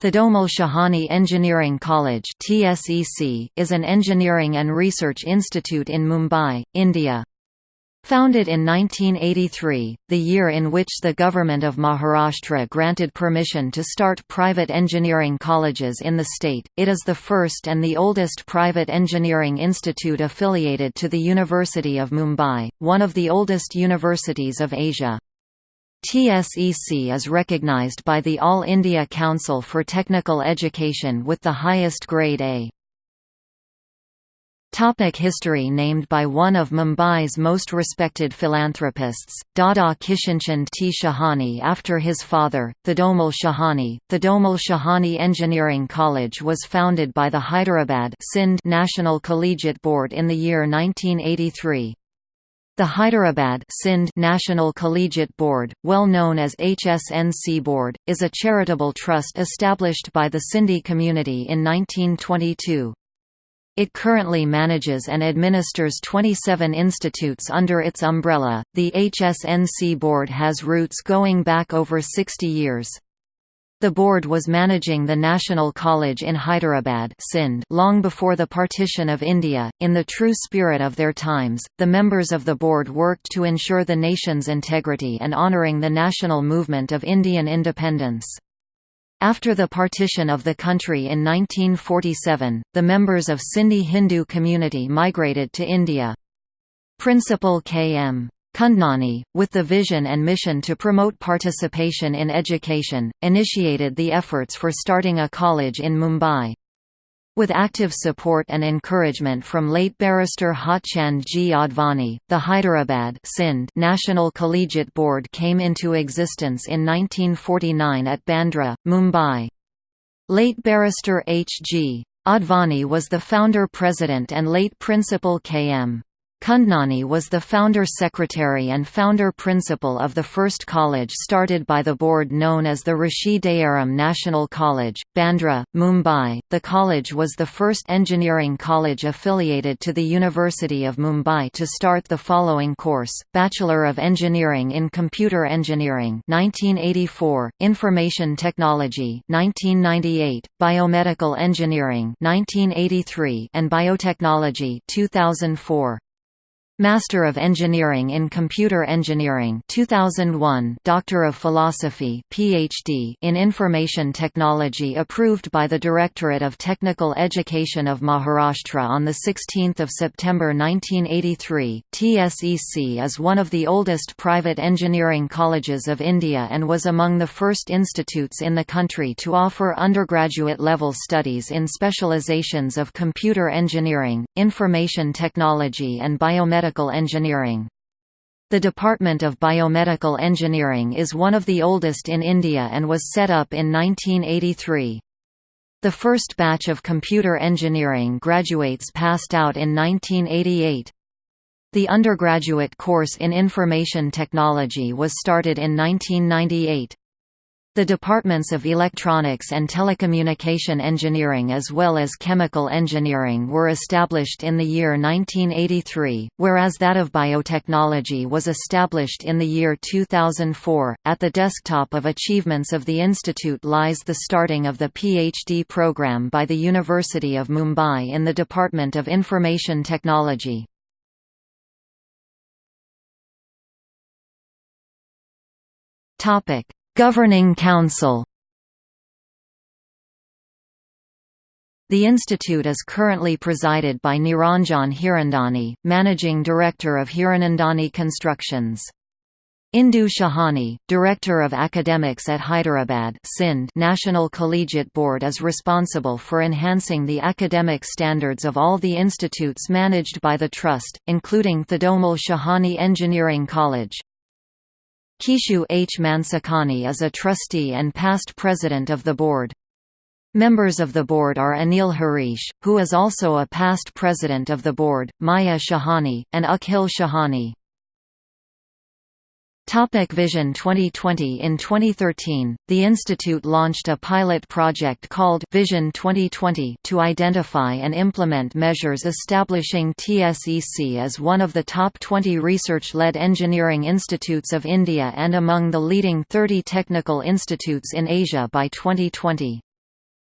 Thadomal Shahani Engineering College is an engineering and research institute in Mumbai, India. Founded in 1983, the year in which the government of Maharashtra granted permission to start private engineering colleges in the state, it is the first and the oldest private engineering institute affiliated to the University of Mumbai, one of the oldest universities of Asia. TSEC is recognized by the All India Council for Technical Education with the highest grade A. Topic history Named by one of Mumbai's most respected philanthropists, Dada Kishanchand T. Shahani after his father, Thadomal Shahani. Thadomal Shahani Engineering College was founded by the Hyderabad National Collegiate Board in the year 1983. The Hyderabad Sindh National Collegiate Board, well known as HSNC Board, is a charitable trust established by the Sindhi community in 1922. It currently manages and administers 27 institutes under its umbrella. The HSNC board has roots going back over 60 years. The board was managing the National College in Hyderabad Sindh long before the partition of India. In the true spirit of their times, the members of the board worked to ensure the nation's integrity and honouring the national movement of Indian independence. After the partition of the country in 1947, the members of Sindhi Hindu community migrated to India. Principal K.M. Kundnani, with the vision and mission to promote participation in education, initiated the efforts for starting a college in Mumbai. With active support and encouragement from late barrister Hotchand G. Advani, the Hyderabad Sindh National Collegiate Board came into existence in 1949 at Bandra, Mumbai. Late barrister H. G. Advani was the founder-president and late principal K.M. Kundnani was the founder secretary and founder principal of the first college started by the board known as the Rishi Dayaram National College, Bandra, Mumbai. The college was the first engineering college affiliated to the University of Mumbai to start the following course: Bachelor of Engineering in Computer Engineering 1984, Information Technology 1998, Biomedical Engineering 1983, and Biotechnology 2004. Master of Engineering in Computer Engineering 2001 Doctor of Philosophy PhD in Information Technology approved by the Directorate of Technical Education of Maharashtra on 16 September 1983. TSEC is one of the oldest private engineering colleges of India and was among the first institutes in the country to offer undergraduate level studies in specializations of computer engineering, information technology and biomedical biomedical engineering. The Department of Biomedical Engineering is one of the oldest in India and was set up in 1983. The first batch of computer engineering graduates passed out in 1988. The undergraduate course in information technology was started in 1998. The departments of electronics and telecommunication engineering as well as chemical engineering were established in the year 1983, whereas that of biotechnology was established in the year 2004. At the desktop of achievements of the institute lies the starting of the PhD program by the University of Mumbai in the Department of Information Technology. Topic Governing Council The institute is currently presided by Niranjan Hiranandani, Managing Director of Hiranandani Constructions. Indu Shahani, Director of Academics at Hyderabad Sindh National Collegiate Board is responsible for enhancing the academic standards of all the institutes managed by the Trust, including Thadomal Shahani Engineering College. Kishu H. Mansukhani is a trustee and past president of the board. Members of the board are Anil Harish, who is also a past president of the board, Maya Shahani, and Akhil Shahani. Topic Vision 2020 In 2013, the institute launched a pilot project called Vision 2020 to identify and implement measures establishing TSEC as one of the top 20 research-led engineering institutes of India and among the leading 30 technical institutes in Asia by 2020.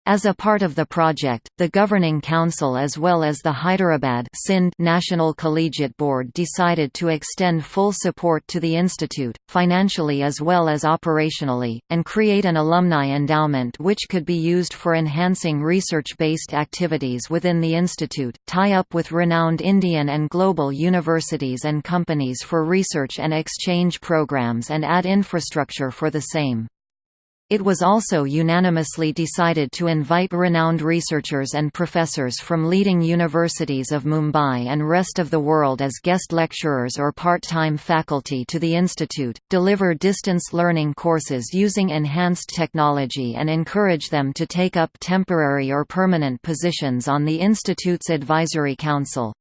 As a part of the project, the Governing Council as well as the Hyderabad Sindh National Collegiate Board decided to extend full support to the institute, financially as well as operationally, and create an alumni endowment which could be used for enhancing research-based activities within the institute, tie up with renowned Indian and global universities and companies for research and exchange programs and add infrastructure for the same. It was also unanimously decided to invite renowned researchers and professors from leading universities of Mumbai and rest of the world as guest lecturers or part-time faculty to the institute, deliver distance learning courses using enhanced technology and encourage them to take up temporary or permanent positions on the institute's advisory council.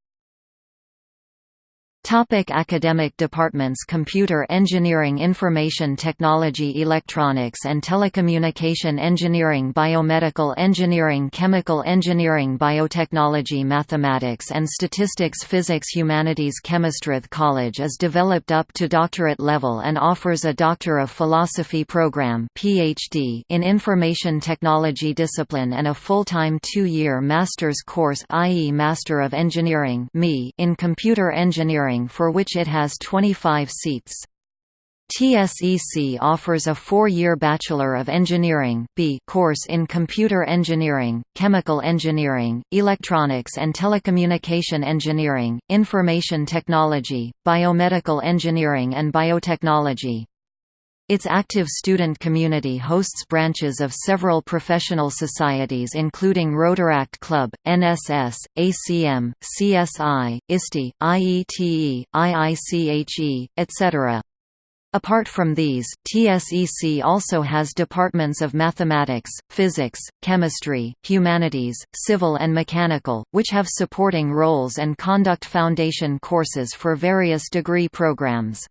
Topic academic departments Computer Engineering Information Technology Electronics and Telecommunication Engineering Biomedical Engineering Chemical Engineering Biotechnology Mathematics and Statistics Physics Humanities Chemistrith College is developed up to doctorate level and offers a Doctor of Philosophy program PhD in Information Technology discipline and a full-time two-year master's course i.e. Master of Engineering in Computer Engineering for which it has 25 seats. TSEC offers a four-year Bachelor of Engineering B course in Computer Engineering, Chemical Engineering, Electronics and Telecommunication Engineering, Information Technology, Biomedical Engineering and Biotechnology. Its active student community hosts branches of several professional societies including Rotaract Club, NSS, ACM, CSI, ISTE, IETE, IICHE, etc. Apart from these, TSEC also has departments of mathematics, physics, chemistry, humanities, civil and mechanical, which have supporting roles and conduct foundation courses for various degree programs.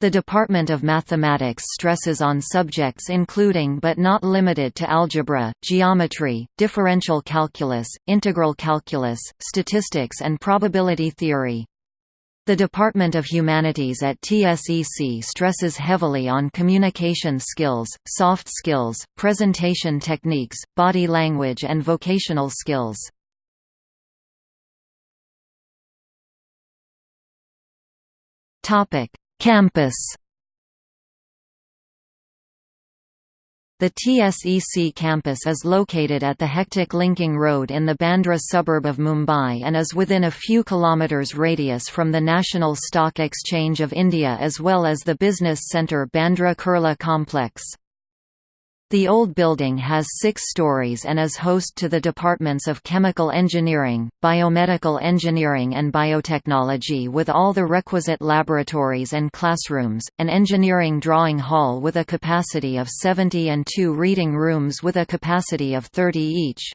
The Department of Mathematics stresses on subjects including but not limited to algebra, geometry, differential calculus, integral calculus, statistics and probability theory. The Department of Humanities at TSEC stresses heavily on communication skills, soft skills, presentation techniques, body language and vocational skills. Campus The TSEC campus is located at the hectic linking road in the Bandra suburb of Mumbai and is within a few kilometres radius from the National Stock Exchange of India as well as the business centre Bandra Kurla complex. The old building has six stories and is host to the departments of Chemical Engineering, Biomedical Engineering and Biotechnology with all the requisite laboratories and classrooms, an engineering drawing hall with a capacity of 70 and two reading rooms with a capacity of 30 each.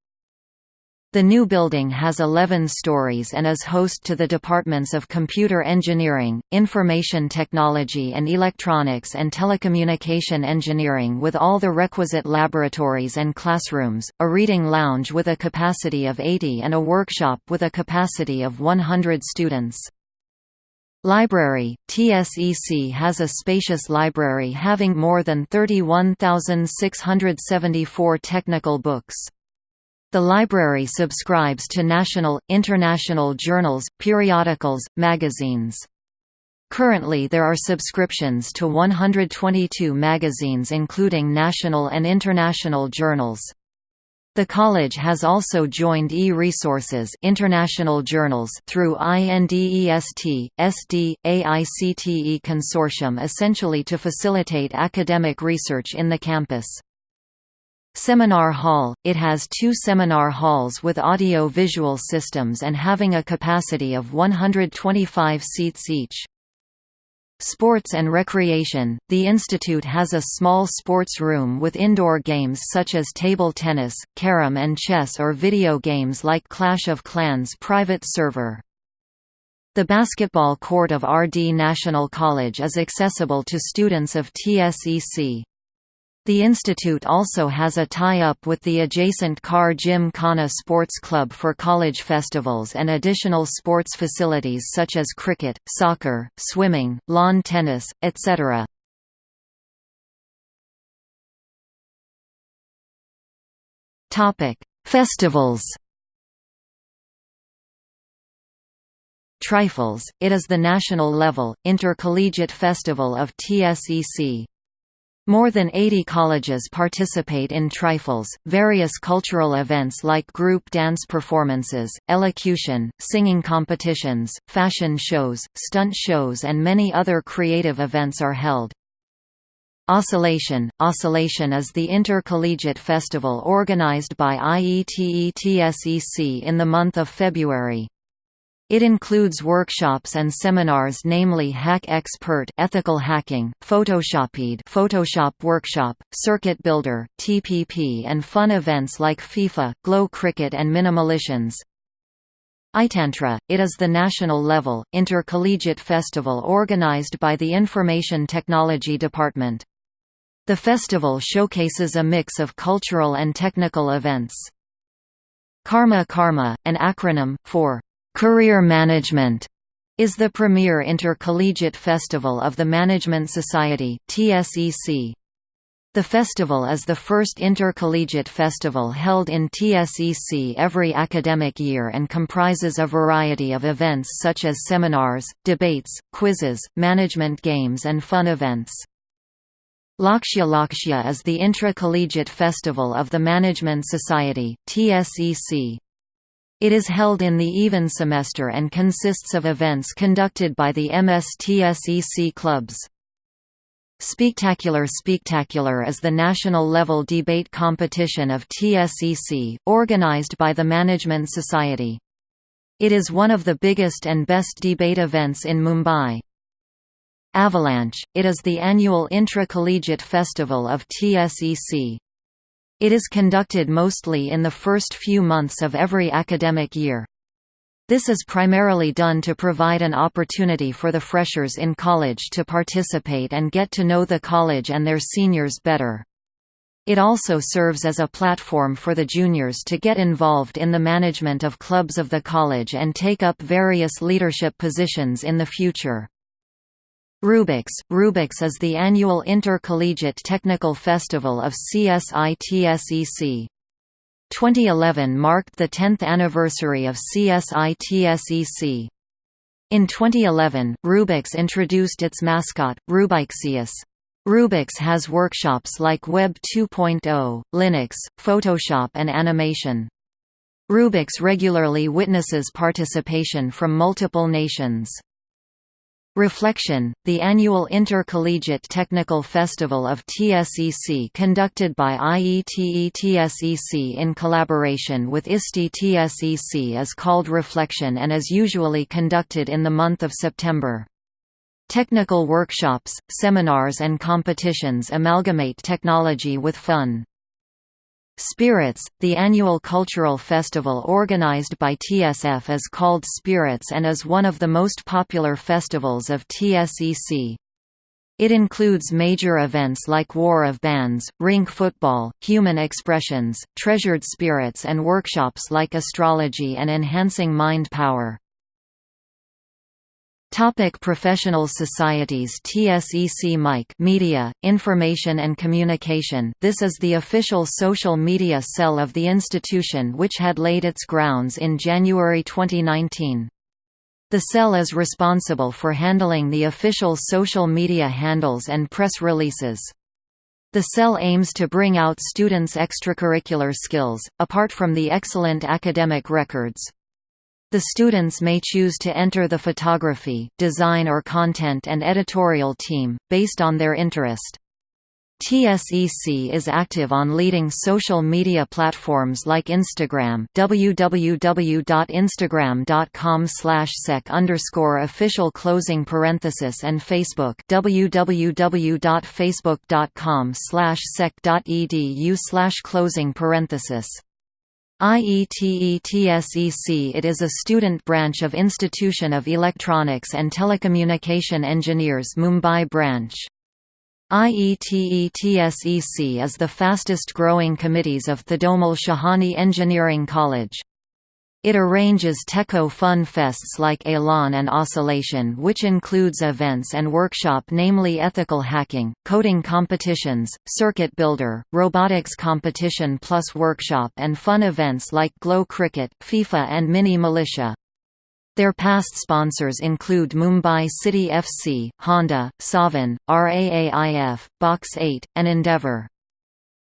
The new building has 11 stories and is host to the departments of Computer Engineering, Information Technology and Electronics and Telecommunication Engineering with all the requisite laboratories and classrooms, a reading lounge with a capacity of 80 and a workshop with a capacity of 100 students. Library – TSEC has a spacious library having more than 31,674 technical books. The library subscribes to national, international journals, periodicals, magazines. Currently there are subscriptions to 122 magazines including national and international journals. The college has also joined e-resources international journals through INDEST, SD, AICTE consortium essentially to facilitate academic research in the campus. Seminar Hall – It has two seminar halls with audio-visual systems and having a capacity of 125 seats each. Sports and Recreation – The institute has a small sports room with indoor games such as table tennis, carom and chess or video games like Clash of Clans private server. The basketball court of RD National College is accessible to students of TSEC. The institute also has a tie-up with the adjacent Khar Gymkhana Sports Club for college festivals and additional sports facilities such as cricket, soccer, swimming, lawn tennis, etc. Festivals Trifles, it is the national-level, intercollegiate festival of TSEC. More than 80 colleges participate in Trifles, various cultural events like group dance performances, elocution, singing competitions, fashion shows, stunt shows and many other creative events are held. Oscillation Oscillation is the intercollegiate festival organized by IETE-TSEC in the month of February. It includes workshops and seminars namely Hack Expert Ethical Hacking, Photoshopede Photoshop Workshop, Circuit Builder, TPP and fun events like FIFA, Glow Cricket and Minimalistions. ITANTRA, it is the national-level, intercollegiate festival organized by the Information Technology Department. The festival showcases a mix of cultural and technical events. Karma Karma, an acronym, for Career Management is the premier intercollegiate festival of the Management Society (TSEC). The festival is the first intercollegiate festival held in TSEC every academic year and comprises a variety of events such as seminars, debates, quizzes, management games and fun events. Lakshya Lakshya is the intracollegiate festival of the Management Society (TSEC). It is held in the even semester and consists of events conducted by the MSTSEC clubs. Spectacular Spectacular is the national-level debate competition of TSEC, organized by the Management Society. It is one of the biggest and best debate events in Mumbai. Avalanche, it is the annual intra-collegiate festival of TSEC. It is conducted mostly in the first few months of every academic year. This is primarily done to provide an opportunity for the freshers in college to participate and get to know the college and their seniors better. It also serves as a platform for the juniors to get involved in the management of clubs of the college and take up various leadership positions in the future. Rubix Rubix is the annual intercollegiate technical festival of CSITSEC. 2011 marked the 10th anniversary of CSITSEC. In 2011, Rubix introduced its mascot, Rubixius. Rubix has workshops like Web 2.0, Linux, Photoshop and animation. Rubix regularly witnesses participation from multiple nations. Reflection, the annual intercollegiate technical festival of TSEC conducted by IETE-TSEC in collaboration with ISTE-TSEC is called Reflection and is usually conducted in the month of September. Technical workshops, seminars and competitions amalgamate technology with fun. Spirits, the annual cultural festival organized by TSF is called Spirits and is one of the most popular festivals of TSEC. It includes major events like War of Bands, rink football, human expressions, treasured spirits and workshops like astrology and enhancing mind power. Topic professional societies TSEC MIC Media, Information and Communication This is the official social media cell of the institution which had laid its grounds in January 2019. The cell is responsible for handling the official social media handles and press releases. The cell aims to bring out students' extracurricular skills, apart from the excellent academic records. The students may choose to enter the photography, design or content and editorial team, based on their interest. TSEC is active on leading social media platforms like Instagram www.instagram.com sec underscore official closing parenthesis and Facebook www.facebook.com sec.edu closing parenthesis IETE-TSEC It is a student branch of Institution of Electronics and Telecommunication Engineers Mumbai branch. IETE-TSEC is the fastest growing committees of Thadomal Shahani Engineering College. It arranges Techo fun fests like Elan and Oscillation which includes events and workshop namely ethical hacking, coding competitions, circuit builder, robotics competition plus workshop and fun events like Glow Cricket, FIFA and Mini Militia. Their past sponsors include Mumbai City FC, Honda, Savin, RAAIF, Box 8, and Endeavour.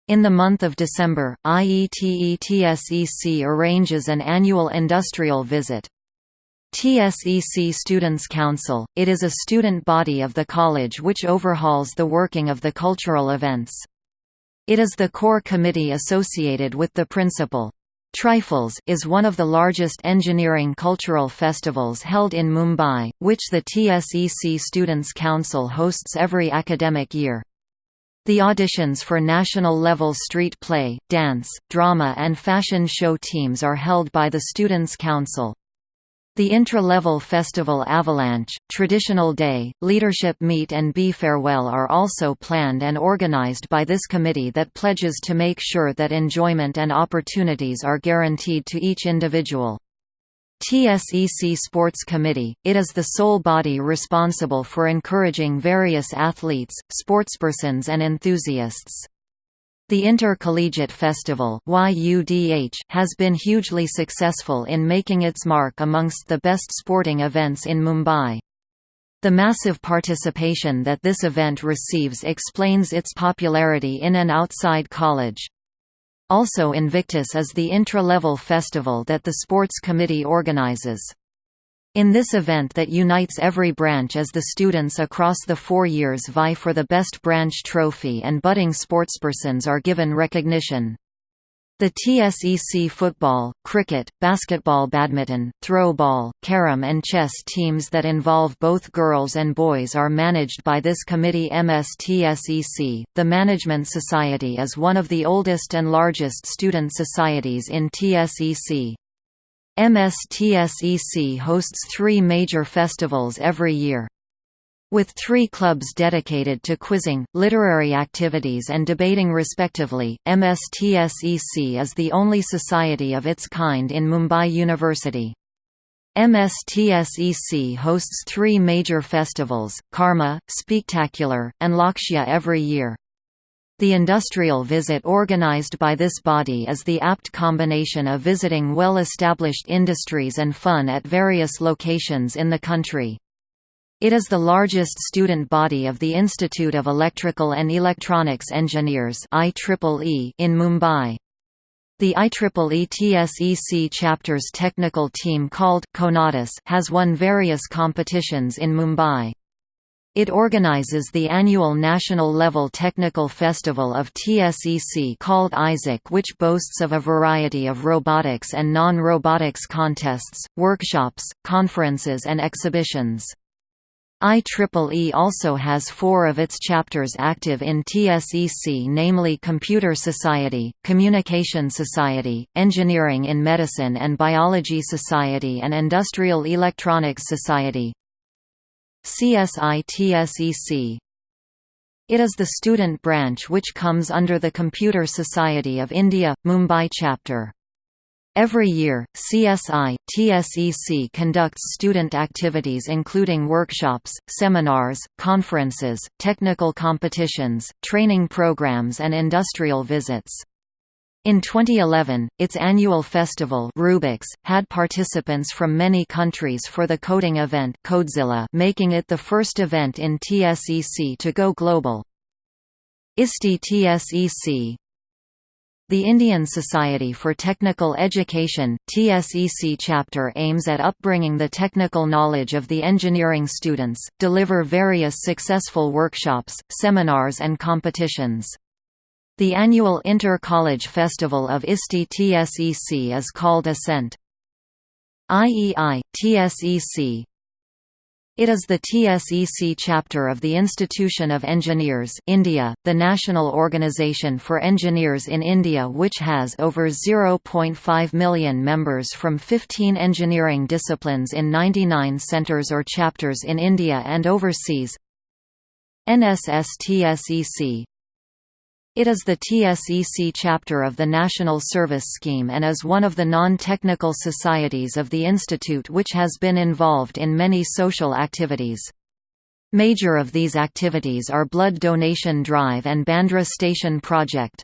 In the month of December, IETE-TSEC arranges an annual industrial visit. TSEC Students' Council, it is a student body of the college which overhauls the working of the cultural events. It is the core committee associated with the principal. Trifles is one of the largest engineering cultural festivals held in Mumbai, which the TSEC Students' Council hosts every academic year. The auditions for national-level street play, dance, drama and fashion show teams are held by the Students' Council. The intra-level festival Avalanche, Traditional Day, Leadership Meet and Be Farewell are also planned and organized by this committee that pledges to make sure that enjoyment and opportunities are guaranteed to each individual. TSEC Sports Committee, it is the sole body responsible for encouraging various athletes, sportspersons and enthusiasts. The Intercollegiate Festival has been hugely successful in making its mark amongst the best sporting events in Mumbai. The massive participation that this event receives explains its popularity in and outside college. Also Invictus is the intra-level festival that the sports committee organizes. In this event that unites every branch as the students across the four years vie for the best branch trophy and budding sportspersons are given recognition. The TSEC football, cricket, basketball badminton, throwball, carom and chess teams that involve both girls and boys are managed by this committee MSTSEC. The Management Society is one of the oldest and largest student societies in TSEC. MSTSEC hosts three major festivals every year. With three clubs dedicated to quizzing, literary activities and debating respectively, MSTSEC is the only society of its kind in Mumbai University. MSTSEC hosts three major festivals, Karma, Spectacular, and Lakshya every year. The industrial visit organized by this body is the apt combination of visiting well-established industries and fun at various locations in the country. It is the largest student body of the Institute of Electrical and Electronics Engineers in Mumbai. The IEEE TSEC chapter's technical team called Conatus has won various competitions in Mumbai. It organizes the annual national-level technical festival of TSEC called ISEC which boasts of a variety of robotics and non-robotics contests, workshops, conferences and exhibitions. IEEE also has four of its chapters active in TSEC namely Computer Society, Communication Society, Engineering in Medicine and Biology Society and Industrial Electronics Society. CSI-TSEC It is the student branch which comes under the Computer Society of India, Mumbai chapter. Every year, CSI, TSEC conducts student activities including workshops, seminars, conferences, technical competitions, training programs and industrial visits. In 2011, its annual festival Rubix, had participants from many countries for the coding event Codezilla making it the first event in TSEC to go global. ISTE TSEC, the Indian Society for Technical Education, TSEC chapter aims at upbringing the technical knowledge of the engineering students, deliver various successful workshops, seminars and competitions. The annual Inter-College Festival of ISTE TSEC is called Ascent. IEI, TSEC, it is the TSEC chapter of the Institution of Engineers India, the national organisation for engineers in India which has over 0.5 million members from 15 engineering disciplines in 99 centres or chapters in India and overseas. NSS TSEC It is the TSEC chapter of the National Service Scheme and is one of the non-technical societies of the institute which has been involved in many social activities. Major of these activities are Blood Donation Drive and Bandra Station Project.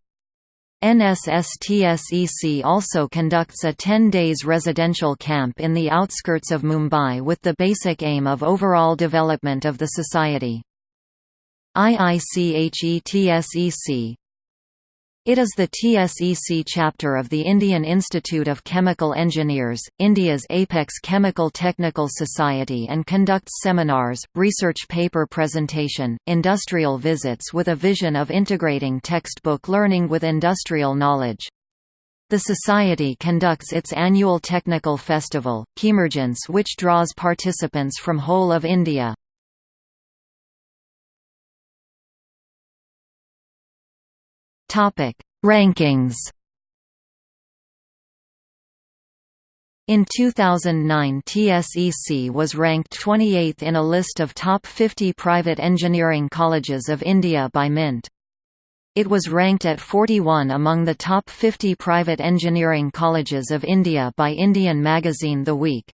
NSSTSEC also conducts a 10 days residential camp in the outskirts of Mumbai with the basic aim of overall development of the society. IICHETSEC it is the TSEC chapter of the Indian Institute of Chemical Engineers, India's apex chemical technical society and conducts seminars, research paper presentation, industrial visits with a vision of integrating textbook learning with industrial knowledge. The Society conducts its annual technical festival, Chemergence which draws participants from whole of India. Topic: Rankings. In 2009 TSEC was ranked 28th in a list of top 50 private engineering colleges of India by Mint. It was ranked at 41 among the top 50 private engineering colleges of India by Indian magazine The Week.